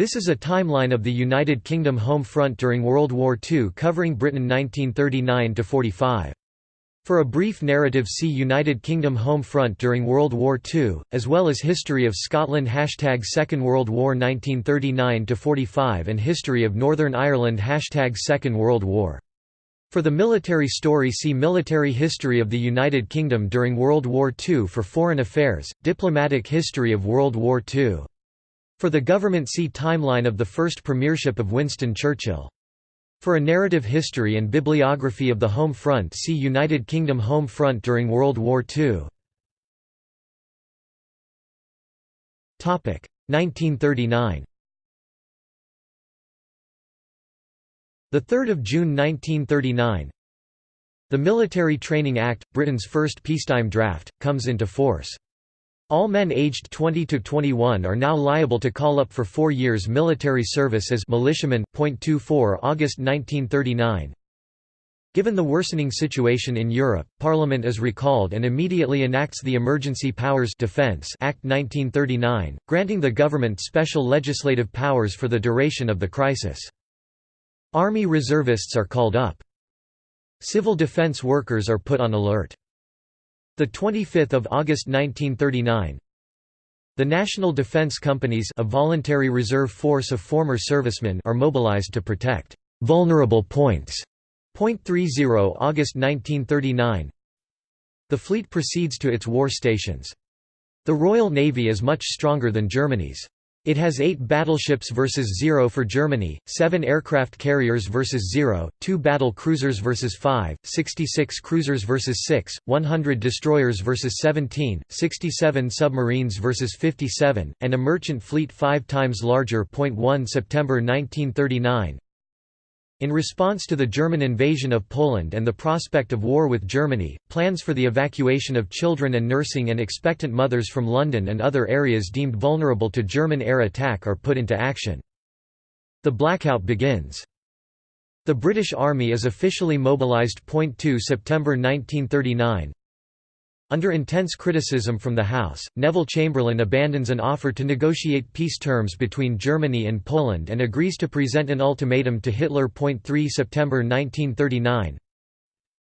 This is a timeline of the United Kingdom home front during World War II covering Britain 1939–45. For a brief narrative see United Kingdom home front during World War II, as well as History of Scotland Hashtag Second World War 1939–45 and History of Northern Ireland Hashtag Second World War. For the military story see Military History of the United Kingdom during World War II For foreign affairs, Diplomatic History of World War II for the government see Timeline of the first premiership of Winston Churchill. For a narrative history and bibliography of the Home Front see United Kingdom Home Front during World War II. 1939 The 3rd of June 1939 The Military Training Act, Britain's first peacetime draft, comes into force. All men aged 20 to 21 are now liable to call up for four years military service as militiamen. 24 August 1939 Given the worsening situation in Europe, Parliament is recalled and immediately enacts the Emergency Powers Defense Act 1939, granting the government special legislative powers for the duration of the crisis. Army reservists are called up. Civil defense workers are put on alert. The 25th of August 1939. The National Defense Companies, a voluntary reserve force of former servicemen, are mobilized to protect vulnerable points. Point 30 August 1939. The fleet proceeds to its war stations. The Royal Navy is much stronger than Germany's. It has 8 battleships versus 0 for Germany, 7 aircraft carriers versus 0, 2 battle cruisers versus 5, 66 cruisers versus 6, 100 destroyers versus 17, 67 submarines versus 57, and a merchant fleet 5 times larger. 1 September 1939 in response to the German invasion of Poland and the prospect of war with Germany, plans for the evacuation of children and nursing and expectant mothers from London and other areas deemed vulnerable to German air attack are put into action. The blackout begins. The British Army is officially mobilised. 2 September 1939, under intense criticism from the House, Neville Chamberlain abandons an offer to negotiate peace terms between Germany and Poland and agrees to present an ultimatum to Hitler. 3 September 1939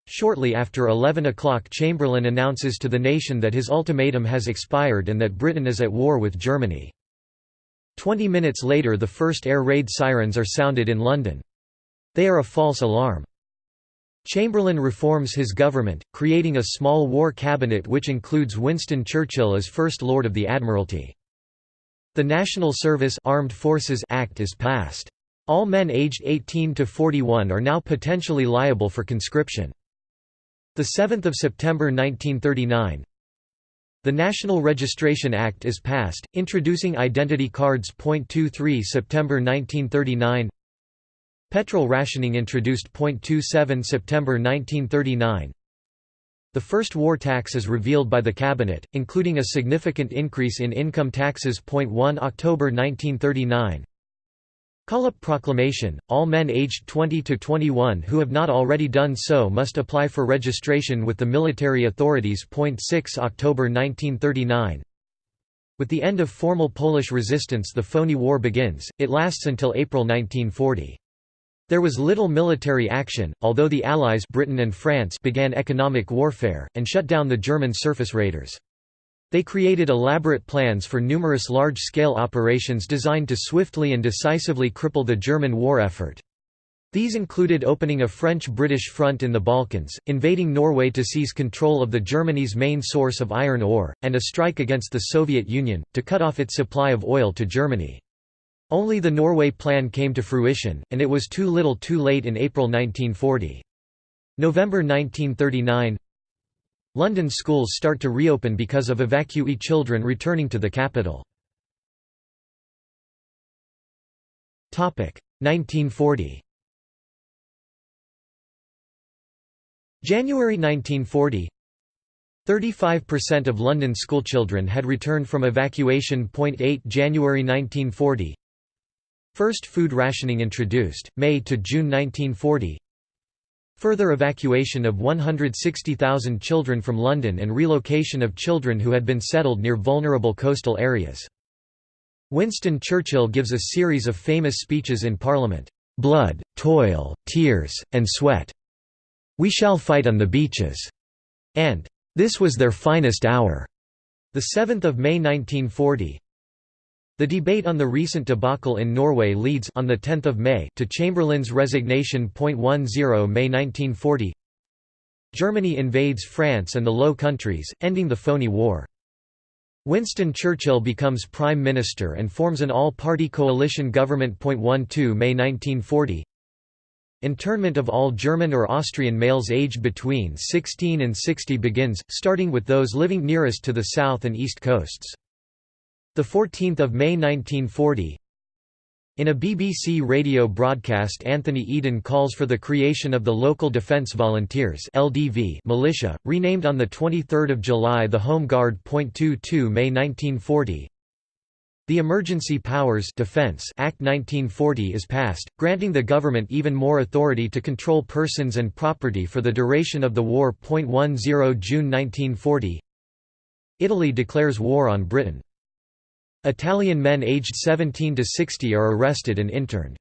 Shortly after 11 o'clock Chamberlain announces to the nation that his ultimatum has expired and that Britain is at war with Germany. Twenty minutes later the first air raid sirens are sounded in London. They are a false alarm. Chamberlain reforms his government, creating a small war cabinet which includes Winston Churchill as First Lord of the Admiralty. The National Service Armed Forces Act is passed. All men aged 18 to 41 are now potentially liable for conscription. The 7th of September 1939 The National Registration Act is passed, introducing identity cards. 23 September 1939 Petrol rationing introduced. 27 September 1939 The first war tax is revealed by the Cabinet, including a significant increase in income taxes. 1 October 1939 Call-up proclamation, all men aged 20 to 21 who have not already done so must apply for registration with the military authorities. 6 October 1939 With the end of formal Polish resistance the phony war begins, it lasts until April 1940. There was little military action, although the Allies Britain and France began economic warfare, and shut down the German surface raiders. They created elaborate plans for numerous large-scale operations designed to swiftly and decisively cripple the German war effort. These included opening a French-British front in the Balkans, invading Norway to seize control of the Germany's main source of iron ore, and a strike against the Soviet Union, to cut off its supply of oil to Germany. Only the Norway Plan came to fruition, and it was too little too late in April 1940. November 1939 London schools start to reopen because of evacuee children returning to the capital. 1940 January 1940 35% of London schoolchildren had returned from evacuation. 8 January 1940 First food rationing introduced, May to June 1940 Further evacuation of 160,000 children from London and relocation of children who had been settled near vulnerable coastal areas. Winston Churchill gives a series of famous speeches in Parliament, "'Blood, toil, tears, and sweat. We shall fight on the beaches' and "'This was their finest hour' 7 May 1940 the debate on the recent debacle in Norway leads on the 10th of May to Chamberlain's resignation. 10 May 1940 Germany invades France and the Low Countries, ending the phony war. Winston Churchill becomes Prime Minister and forms an all-party coalition government. 12 May 1940 Internment of all German or Austrian males aged between 16 and 60 begins, starting with those living nearest to the south and east coasts. 14 May 1940 in a BBC radio broadcast Anthony Eden calls for the creation of the Local Defence Volunteers LDV militia, renamed on 23 July the Home Guard. 22 May 1940 The Emergency Powers Defense Act 1940 is passed, granting the government even more authority to control persons and property for the duration of the war. 10 June 1940 Italy declares war on Britain Italian men aged 17 to 60 are arrested and interned.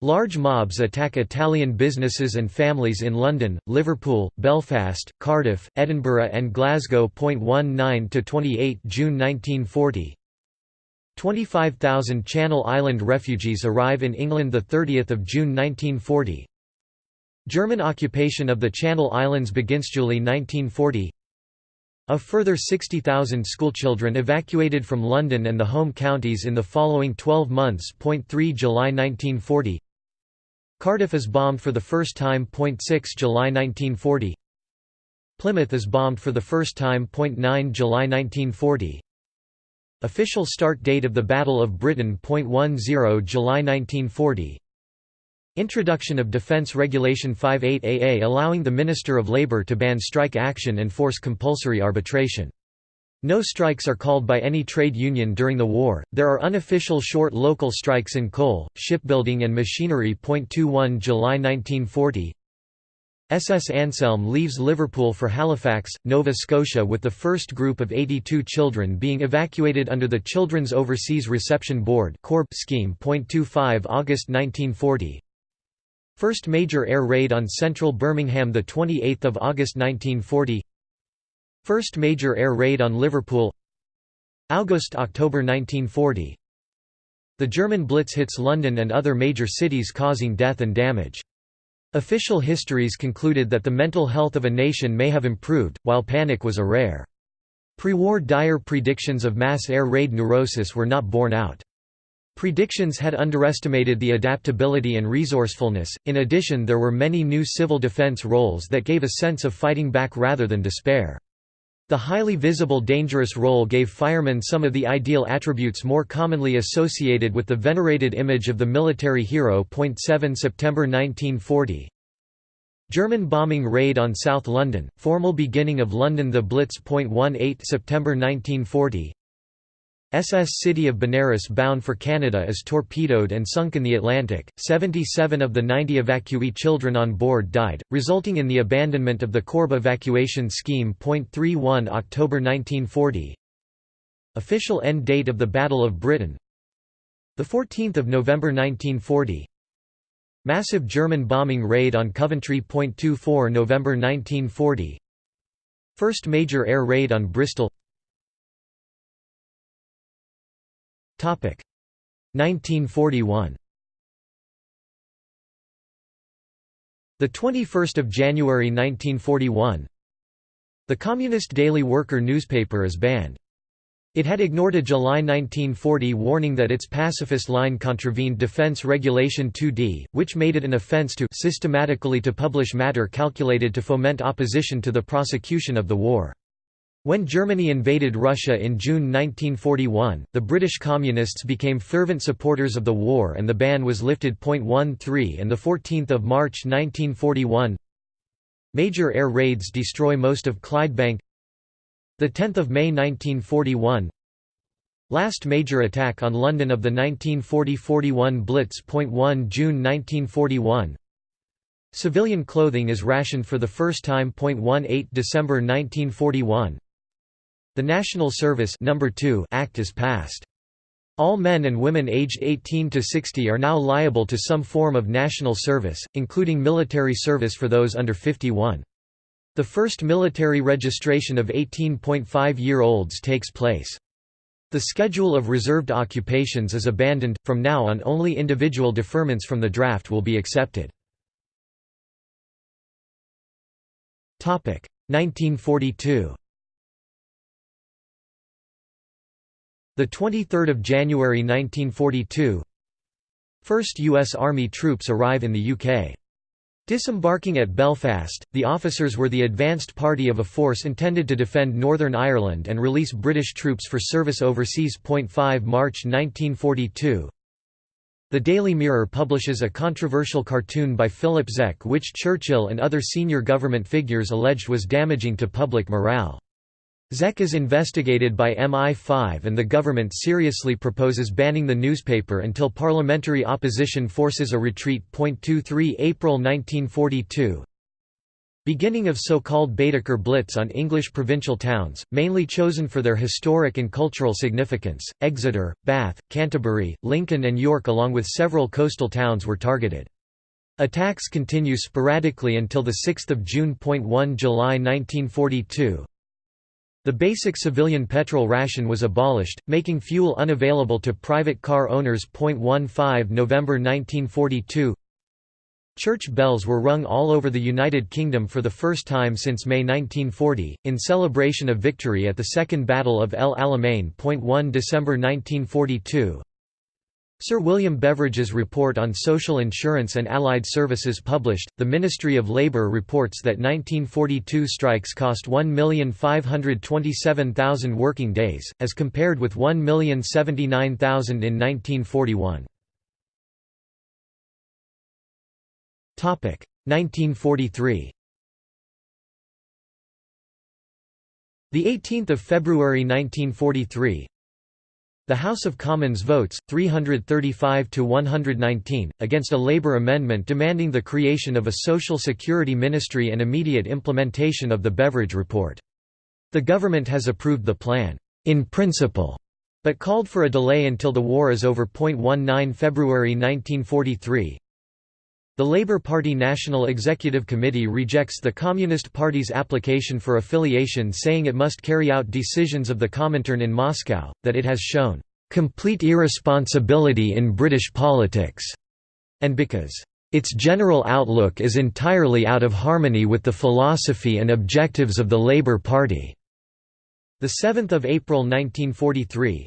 Large mobs attack Italian businesses and families in London, Liverpool, Belfast, Cardiff, Edinburgh and Glasgow. 19 to 28 June 1940. 25,000 Channel Island refugees arrive in England 30 June 1940. German occupation of the Channel Islands begins July 1940 a further 60,000 schoolchildren evacuated from London and the home counties in the following 12 months. 3 July 1940 Cardiff is bombed for the first time. 6 July 1940 Plymouth is bombed for the first time. 9 July 1940 Official start date of the Battle of Britain. 10 July 1940 Introduction of Defense Regulation 58AA allowing the Minister of Labour to ban strike action and force compulsory arbitration. No strikes are called by any trade union during the war. There are unofficial short local strikes in coal, shipbuilding and machinery. 21 July 1940 SS Anselm leaves Liverpool for Halifax, Nova Scotia with the first group of 82 children being evacuated under the Children's Overseas Reception Board scheme. 25 August 1940 First major air raid on central Birmingham 28 August 1940 First major air raid on Liverpool August–October 1940 The German Blitz hits London and other major cities causing death and damage. Official histories concluded that the mental health of a nation may have improved, while panic was a rare. Pre-war dire predictions of mass air raid neurosis were not borne out. Predictions had underestimated the adaptability and resourcefulness, in addition there were many new civil defense roles that gave a sense of fighting back rather than despair. The highly visible dangerous role gave firemen some of the ideal attributes more commonly associated with the venerated image of the military hero. 7 September 1940 German bombing raid on South London, formal beginning of London the Blitz. 18 September 1940 SS City of Benares bound for Canada is torpedoed and sunk in the Atlantic. 77 of the 90 evacuee children on board died, resulting in the abandonment of the Corb evacuation scheme. 31 October 1940. Official end date of the Battle of Britain. The 14th of November 1940. Massive German bombing raid on Coventry. 24 November 1940. First major air raid on Bristol 1941 The 21st of January 1941 The Communist Daily Worker newspaper is banned. It had ignored a July 1940 warning that its pacifist line contravened Defense Regulation 2D, which made it an offense to systematically to publish matter calculated to foment opposition to the prosecution of the war. When Germany invaded Russia in June 1941, the British Communists became fervent supporters of the war and the ban was lifted. 13 and 14 March 1941 Major air raids destroy most of Clydebank 10 May 1941 Last major attack on London of the 1940–41 Blitz. 1 June 1941 Civilian clothing is rationed for the first time. 18 December 1941 the National Service Number 2 Act is passed. All men and women aged 18 to 60 are now liable to some form of national service, including military service for those under 51. The first military registration of 18.5-year-olds takes place. The schedule of reserved occupations is abandoned, from now on only individual deferments from the draft will be accepted. 1942 The 23rd of January 1942 First US Army troops arrive in the UK. Disembarking at Belfast, the officers were the advanced party of a force intended to defend Northern Ireland and release British troops for service overseas. 5 March 1942 The Daily Mirror publishes a controversial cartoon by Philip Zec which Churchill and other senior government figures alleged was damaging to public morale. Zec is investigated by MI5 and the government seriously proposes banning the newspaper until parliamentary opposition forces a retreat. 23 April 1942 Beginning of so-called Baedeker Blitz on English provincial towns, mainly chosen for their historic and cultural significance, Exeter, Bath, Canterbury, Lincoln and York along with several coastal towns were targeted. Attacks continue sporadically until 6 June. 1 July 1942 the basic civilian petrol ration was abolished, making fuel unavailable to private car owners. 15 November 1942 Church bells were rung all over the United Kingdom for the first time since May 1940, in celebration of victory at the Second Battle of El Alamein. 1 December 1942 Sir William Beveridge's report on social insurance and allied services published, the Ministry of Labour reports that 1942 strikes cost 1,527,000 working days, as compared with 1,079,000 in 1941. 1943 The 18th of February 1943, the House of Commons votes, 335 to 119, against a Labour amendment demanding the creation of a Social Security Ministry and immediate implementation of the Beveridge Report. The government has approved the plan, in principle, but called for a delay until the war is over. 19 February 1943, the Labour Party National Executive Committee rejects the Communist Party's application for affiliation saying it must carry out decisions of the Comintern in Moscow, that it has shown "...complete irresponsibility in British politics", and because its general outlook is entirely out of harmony with the philosophy and objectives of the Labour Party." 7 April 1943,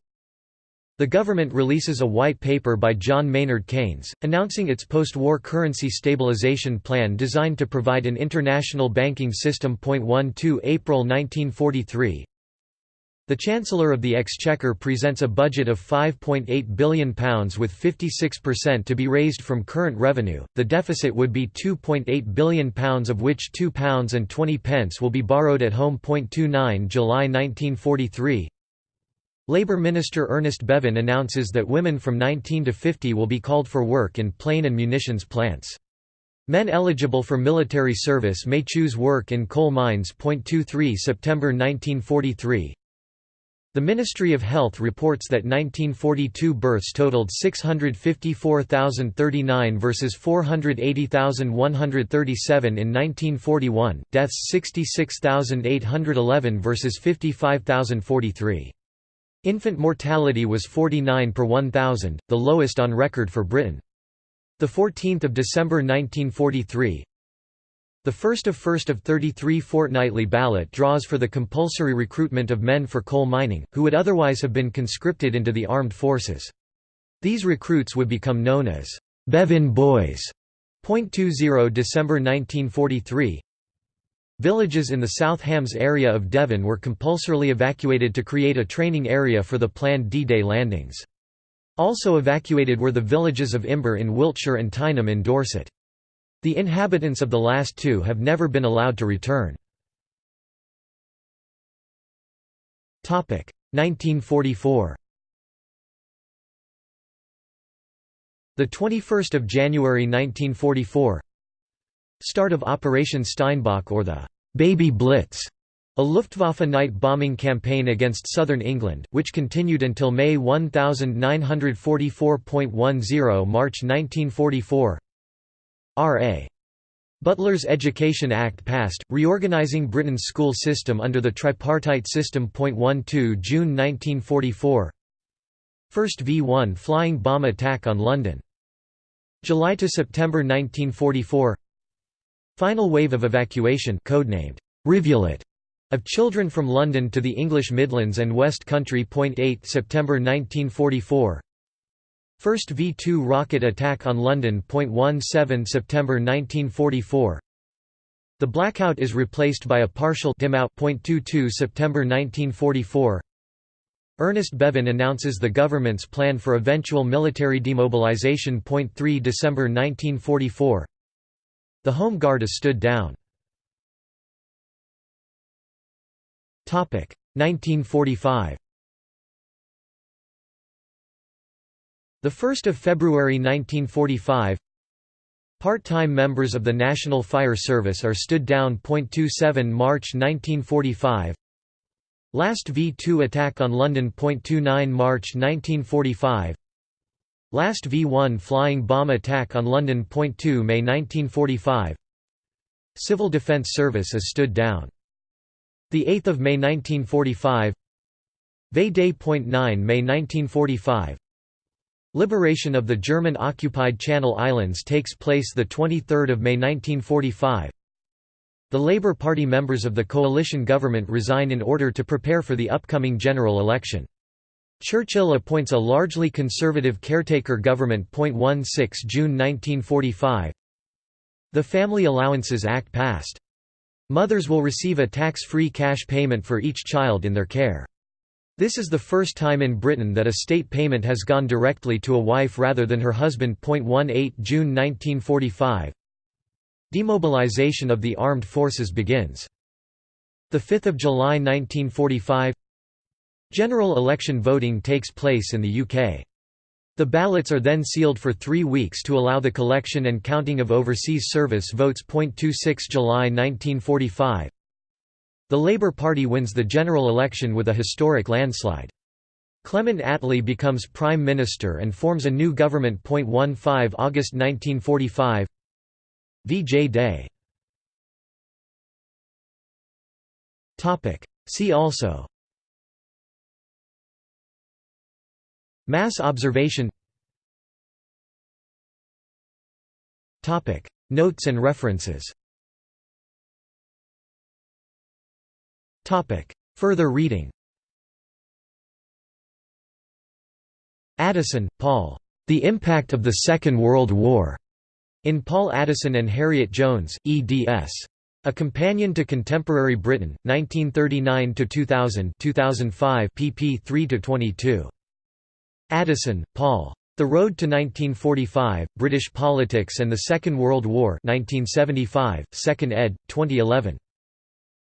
the government releases a white paper by John Maynard Keynes, announcing its post-war currency stabilization plan designed to provide an international banking system. 12 April 1943 The Chancellor of the Exchequer presents a budget of £5.8 billion with 56% to be raised from current revenue, the deficit would be £2.8 billion of which £2 and 20 pence will be borrowed at home. 29 July 1943 Labour Minister Ernest Bevin announces that women from 19 to 50 will be called for work in plane and munitions plants. Men eligible for military service may choose work in coal mines. 23 September 1943 The Ministry of Health reports that 1942 births totaled 654,039 versus 480,137 in 1941, deaths 66,811 versus 55,043. Infant mortality was 49 per 1,000, the lowest on record for Britain. 14 December 1943 The first of first of 33 fortnightly ballot draws for the compulsory recruitment of men for coal mining, who would otherwise have been conscripted into the armed forces. These recruits would become known as Bevin Boys. 20 December 1943 Villages in the South Hams area of Devon were compulsorily evacuated to create a training area for the planned D-Day landings. Also evacuated were the villages of Imber in Wiltshire and Tyneham in Dorset. The inhabitants of the last two have never been allowed to return. 1944 The 21st of January 1944 Start of Operation Steinbock or the «Baby Blitz» A Luftwaffe night bombing campaign against southern England, which continued until May 1944.10 March 1944 R.A. Butler's Education Act passed, reorganising Britain's school system under the tripartite system. 12 June 1944 First V-1 flying bomb attack on London. July to September 1944 Final wave of evacuation codenamed Rivulet of children from London to the English Midlands and West Country. 8 September 1944 First V-2 rocket attack on London. 17 September 1944 The blackout is replaced by a partial dim out. 22 September 1944 Ernest Bevin announces the government's plan for eventual military demobilization. 3 December 1944 The Home Guard is stood down. 1945 The 1st of February 1945 Part-time members of the National Fire Service are stood down. 27 March 1945 Last V-2 attack on London. 29 March 1945 Last V-1 flying bomb attack on London. 2 May 1945 Civil Defence Service is stood down 8 May 1945 VE Day. 9 May 1945 Liberation of the German-occupied Channel Islands takes place 23 May 1945 The Labour Party members of the coalition government resign in order to prepare for the upcoming general election. Churchill appoints a largely conservative caretaker government. 16 June 1945 The Family Allowances Act passed. Mothers will receive a tax-free cash payment for each child in their care. This is the first time in Britain that a state payment has gone directly to a wife rather than her husband. 18 June 1945 Demobilization of the armed forces begins. 5 July 1945 General election voting takes place in the UK. The ballots are then sealed for three weeks to allow the collection and counting of overseas service votes. 26 July 1945 The Labour Party wins the general election with a historic landslide. Clement Attlee becomes Prime Minister and forms a new government. 15 August 1945 VJ Day See also Mass observation Notes and references Further reading Addison, Paul. The Impact of the Second World War. In Paul Addison and Harriet Jones, eds. A Companion to Contemporary Britain, 1939–2000 2005 pp 3–22. Addison, Paul. The Road to 1945, British Politics and the Second World War 1975, 2nd ed., 2011.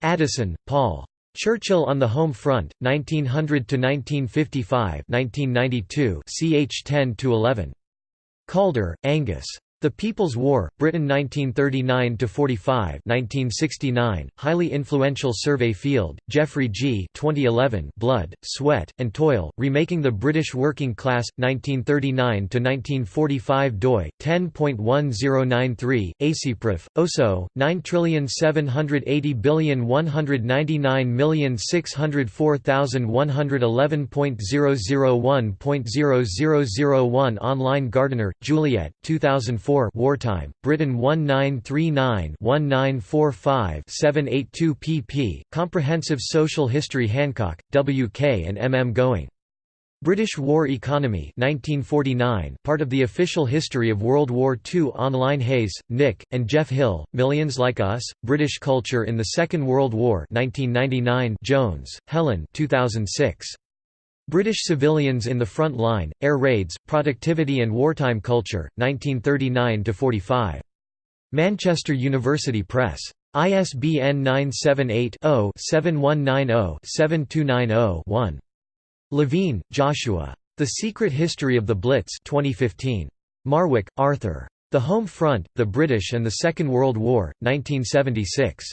Addison, Paul. Churchill on the Home Front, 1900–1955 1992 ch 10–11. Calder, Angus. The People's War, Britain 1939–45 1969, highly influential survey field, Geoffrey G. 2011 Blood, Sweat, and Toil, Remaking the British Working Class, 1939–1945 doi, 10.1093, ACPRIF, OSO, 9780199604111.001.0001 Online Gardiner, Juliet 2004 Wartime, Britain 1939-1945-782 pp. Comprehensive Social History Hancock, W. K. and M. M. Gowing. British War Economy 1949, part of the official history of World War II online Hayes, Nick, and Jeff Hill, Millions Like Us, British Culture in the Second World War 1999 Jones, Helen 2006. British Civilians in the Front Line, Air Raids, Productivity and Wartime Culture, 1939–45. Manchester University Press. ISBN 978-0-7190-7290-1. Levine, Joshua. The Secret History of the Blitz 2015. Marwick, Arthur. The Home Front, the British and the Second World War, 1976.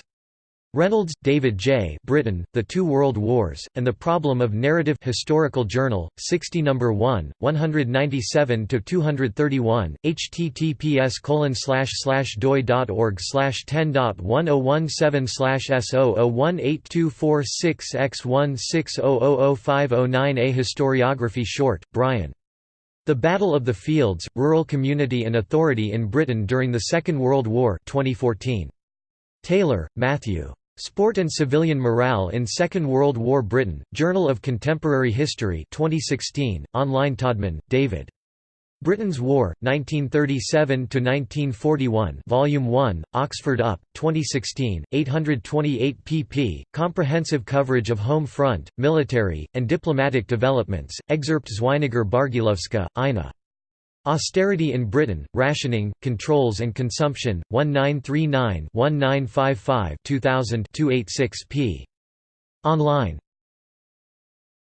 Reynolds, David J. Britain, The Two World Wars, and the Problem of Narrative Historical Journal, 60 No. 1, 197–231, https colon slash slash doi.org 10.1017 S00182466X160005009 A Historiography Short, Brian. The Battle of the Fields, Rural Community and Authority in Britain During the Second World War 2014. Taylor, Matthew. Sport and Civilian Morale in Second World War Britain, Journal of Contemporary History 2016, online Todman, David. Britain's War, 1937–1941 Volume 1, Oxford UP, 2016, 828 pp. Comprehensive coverage of home front, military, and diplomatic developments, excerpt Zweiniger Bargielowska, Ina. Austerity in Britain, Rationing, Controls and Consumption, 1939-1955 2000 286 p. Online